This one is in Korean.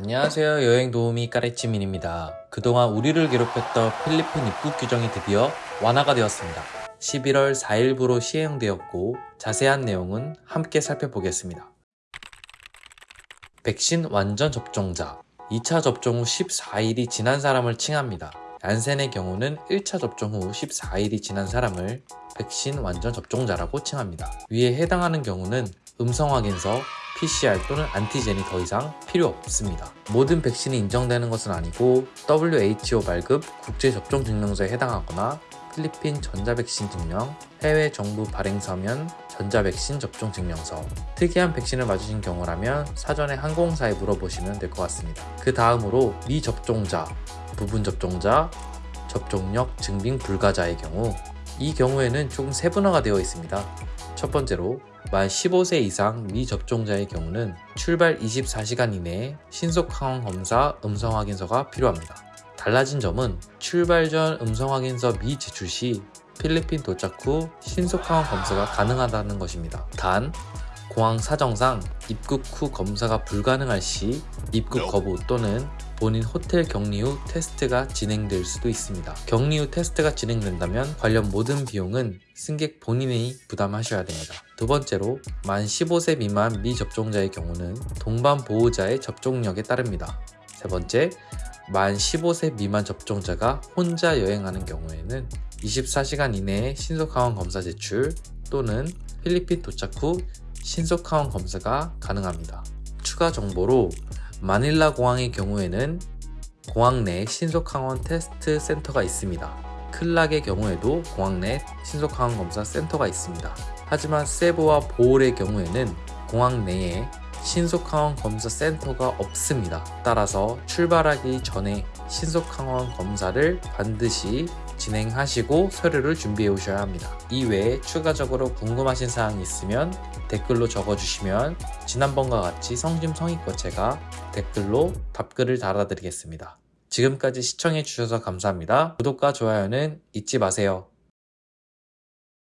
안녕하세요 여행 도우미 까레치민입니다. 그동안 우리를 괴롭혔던 필리핀 입국 규정이 드디어 완화가 되었습니다. 11월 4일부로 시행되었고 자세한 내용은 함께 살펴보겠습니다. 백신 완전 접종자 2차 접종 후 14일이 지난 사람을 칭합니다. 얀센의 경우는 1차 접종 후 14일이 지난 사람을 백신 완전 접종자라고 칭합니다. 위에 해당하는 경우는 음성 확인서, PCR 또는 안티젠이 더 이상 필요 없습니다. 모든 백신이 인정되는 것은 아니고 WHO 발급 국제접종 증명서에 해당하거나 필리핀 전자백신 증명, 해외 정부 발행 서면 전자백신 접종 증명서, 특이한 백신을 맞으신 경우라면 사전에 항공사에 물어보시면 될 것 같습니다. 그 다음으로 미접종자, 부분 접종자, 접종력 증빙 불가자의 경우 이 경우에는 조금 세분화가 되어 있습니다. 첫 번째로 만 15세 이상 미접종자의 경우는 출발 24시간 이내에 신속 항원 검사 음성 확인서가 필요합니다. 달라진 점은 출발 전 음성 확인서 미제출 시 필리핀 도착 후 신속 항원 검사가 가능하다는 것입니다. 단 공항 사정상 입국 후 검사가 불가능할 시 입국 거부 또는 본인 호텔 격리 후 테스트가 진행될 수도 있습니다. 격리 후 테스트가 진행된다면 관련 모든 비용은 승객 본인이 부담하셔야 됩니다. 두 번째로 만 15세 미만 미접종자의 경우는 동반 보호자의 접종력에 따릅니다. 세 번째, 만 15세 미만 접종자가 혼자 여행하는 경우에는 24시간 이내에 신속항원 검사 제출 또는 필리핀 도착 후 신속항원 검사가 가능합니다. 추가 정보로 마닐라 공항의 경우에는 공항 내 신속항원 테스트 센터가 있습니다. 클락의 경우에도 공항 내 신속항원 검사 센터가 있습니다. 하지만 세부와 보홀의 경우에는 공항 내에 신속항원 검사 센터가 없습니다. 따라서 출발하기 전에 신속항원 검사를 반드시 진행하시고 서류를 준비해 오셔야 합니다. 이외에 추가적으로 궁금하신 사항이 있으면 댓글로 적어주시면 지난번과 같이 성심성의껏 제가 댓글로 답글을 달아드리겠습니다. 지금까지 시청해주셔서 감사합니다. 구독과 좋아요는 잊지 마세요.